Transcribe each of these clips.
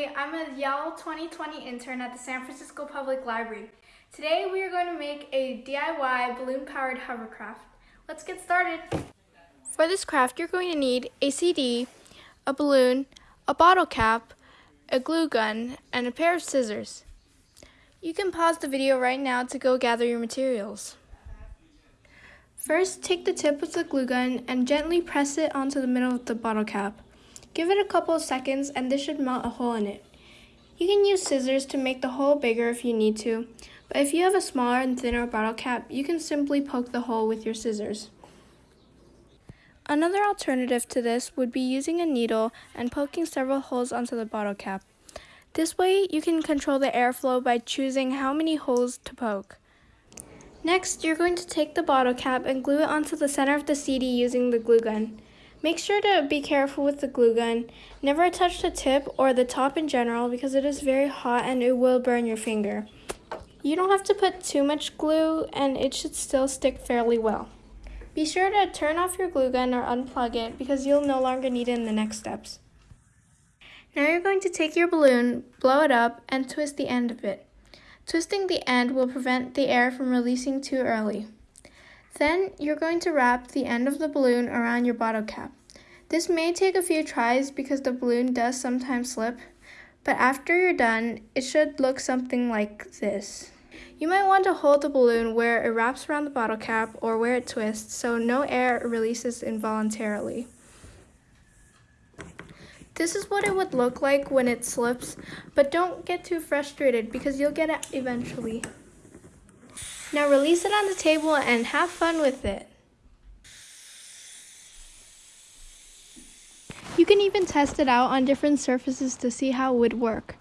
Emily. I'm a Yale 2020 intern at the San Francisco Public Library. Today we are going to make a DIY balloon-powered hovercraft. Let's get started. For this craft, you're going to need a CD, a balloon, a bottle cap, a glue gun, and a pair of scissors. You can pause the video right now to go gather your materials. First, take the tip of the glue gun and gently press it onto the middle of the bottle cap. Give it a couple of seconds and this should melt a hole in it. You can use scissors to make the hole bigger if you need to, but if you have a smaller and thinner bottle cap, you can simply poke the hole with your scissors. Another alternative to this would be using a needle and poking several holes onto the bottle cap. This way, you can control the airflow by choosing how many holes to poke. Next, you're going to take the bottle cap and glue it onto the center of the CD using the glue gun. Make sure to be careful with the glue gun. Never touch the tip or the top in general because it is very hot and it will burn your finger. You don't have to put too much glue and it should still stick fairly well. Be sure to turn off your glue gun or unplug it because you'll no longer need it in the next steps. Now you're going to take your balloon, blow it up, and twist the end of it. Twisting the end will prevent the air from releasing too early. Then you're going to wrap the end of the balloon around your bottle cap. This may take a few tries because the balloon does sometimes slip, but after you're done, it should look something like this. You might want to hold the balloon where it wraps around the bottle cap or where it twists so no air releases involuntarily. This is what it would look like when it slips, but don't get too frustrated because you'll get it eventually. Now release it on the table and have fun with it. You can even test it out on different surfaces to see how it would work.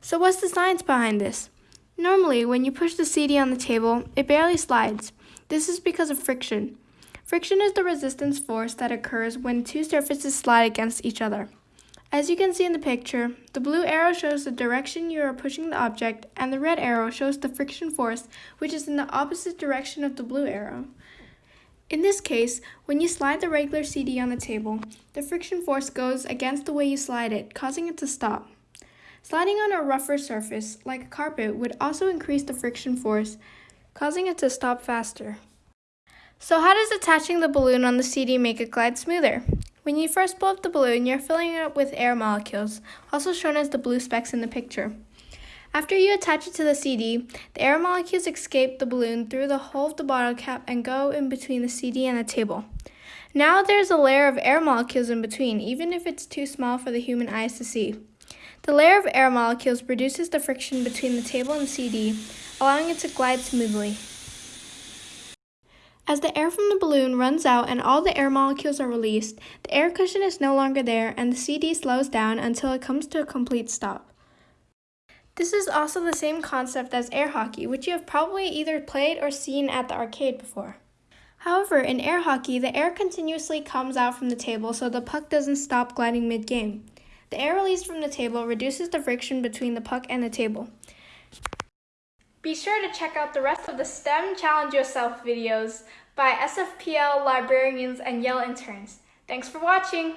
So what's the science behind this? Normally, when you push the CD on the table, it barely slides. This is because of friction. Friction is the resistance force that occurs when two surfaces slide against each other. As you can see in the picture, the blue arrow shows the direction you are pushing the object and the red arrow shows the friction force which is in the opposite direction of the blue arrow. In this case, when you slide the regular CD on the table, the friction force goes against the way you slide it, causing it to stop. Sliding on a rougher surface, like a carpet, would also increase the friction force, causing it to stop faster. So how does attaching the balloon on the CD make it glide smoother? When you first blow up the balloon, you're filling it up with air molecules, also shown as the blue specks in the picture. After you attach it to the CD, the air molecules escape the balloon through the hole of the bottle cap and go in between the CD and the table. Now there's a layer of air molecules in between, even if it's too small for the human eyes to see. The layer of air molecules reduces the friction between the table and CD, allowing it to glide smoothly. As the air from the balloon runs out and all the air molecules are released, the air cushion is no longer there and the CD slows down until it comes to a complete stop. This is also the same concept as air hockey, which you have probably either played or seen at the arcade before. However, in air hockey, the air continuously comes out from the table so the puck doesn't stop gliding mid-game. The air released from the table reduces the friction between the puck and the table. Be sure to check out the rest of the STEM Challenge Yourself videos by SFPL librarians and Yale interns. Thanks for watching!